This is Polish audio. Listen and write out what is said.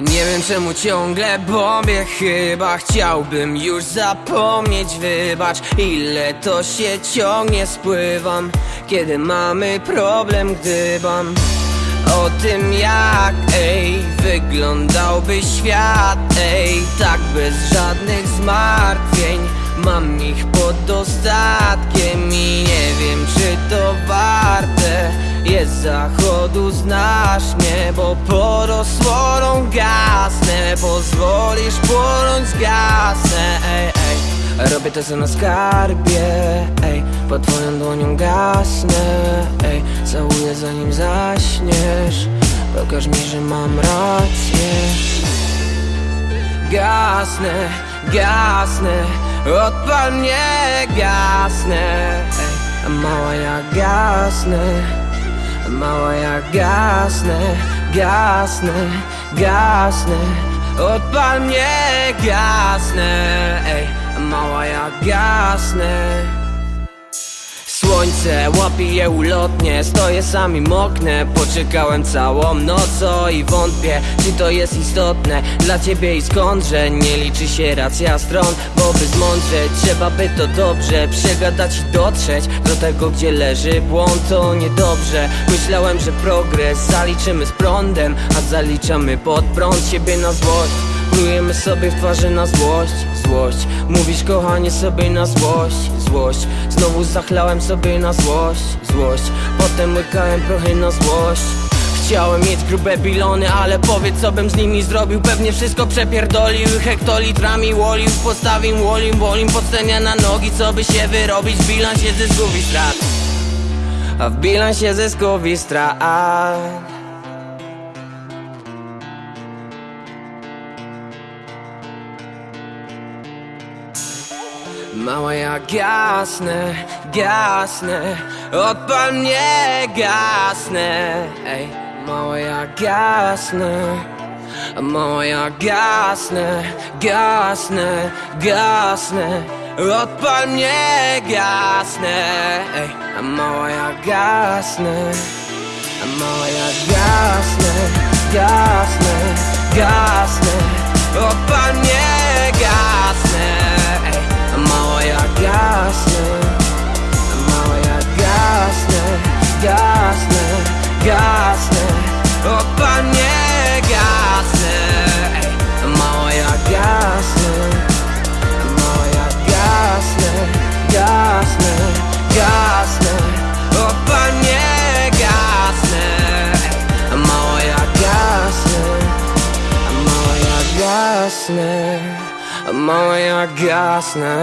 Nie wiem czemu ciągle bombie Chyba chciałbym już zapomnieć. Wybacz ile to się ciągnie Spływam Kiedy mamy problem Gdybam. O tym jak, ej, wyglądałby świat, ej Tak bez żadnych zmartwień. Mam ich pod zachodu, znasz mnie, bo pod osłoną gasnę Pozwolisz płonąć, gasnę, ej, ej Robię to co na skarbie, ej Pod twoją dłonią gasnę, ej Całuję zanim zaśniesz. Pokaż mi, że mam rację. Gasnę, gasnę Odpal mnie, gasnę. Ej. A mała ja gasnę mała ja gasnę Gasnę, gasnę Odpal mnie, gasnę ej. Mała ja gasnę Słońce łapie je ulotnie. Stoję sam i moknę Poczekałem całą noc. I wątpię Czy to jest istotne dla ciebie i skądże Nie liczy się racja stron. Bo by zmądrzeć trzeba by to dobrze Przegadać i dotrzeć do tego gdzie leży błąd. To niedobrze Myślałem, że progres zaliczymy z prądem A zaliczamy pod prąd. Siebie na złość Plujemy sobie w twarzy na złość, złość. Mówisz kochanie sobie na złość, złość. Znowu zachlałem sobie na złość, złość. Potem łykałem prochy na złość. Chciałem mieć grube bilony, ale powiedz co bym z nimi zrobił. Pewnie wszystko przepierdolił, hektolitrami łolił. Postawił łolim, wolim, podstępia na nogi. Co by się wyrobić w bilansie zysków i strat? A w bilansie zysków i strat Mała ja gasnę, gasnę Odpal mnie, gasnę. Ej, mała ja gasnę Mała ja gasnę, gasnę, gasnę. Odpal mnie, gasnę. Ej, mała mała mała ja gasnę